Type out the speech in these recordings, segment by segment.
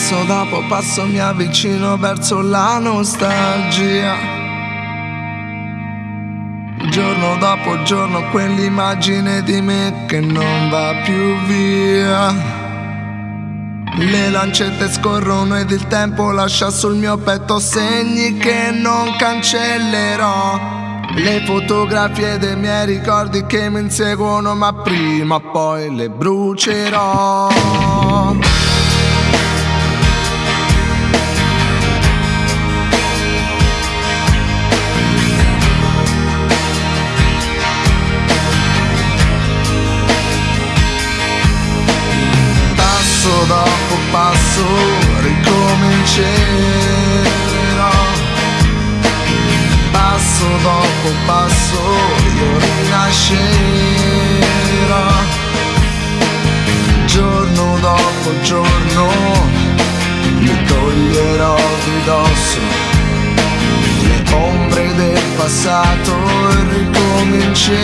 Passo dopo passo mi avvicino verso la nostalgia. Giorno dopo giorno quell'immagine di me che non va più via. Le lancette scorrono ed il tempo lascia sul mio petto segni che non cancellerò. Le fotografie dei miei ricordi che mi inseguono ma prima o poi le brucerò. Passato e ricomincerò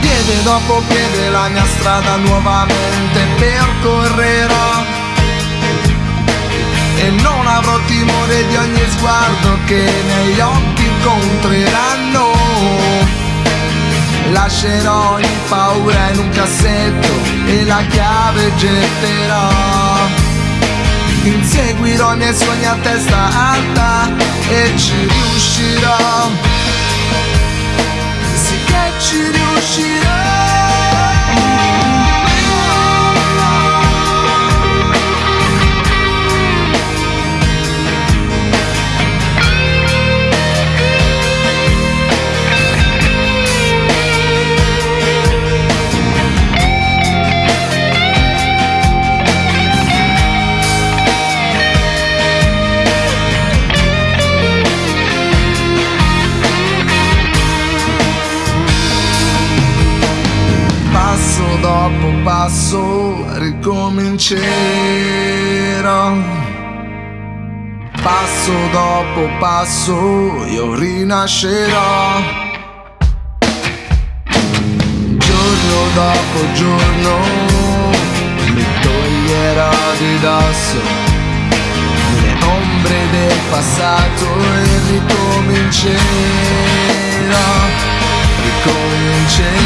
piede dopo piede la mia strada nuovamente percorrerò timore di ogni sguardo che i miei occhi incontreranno. Lascerò ogni paura in un cassetto e la chiave getterò. Inseguirò i miei sogni a testa alta e ci riuscirò passo ricomincerò. Passo dopo passo io rinascerò. Giorno dopo giorno mi toglierò di dosso le ombre del passato e ricomincerò. Ricomincerò.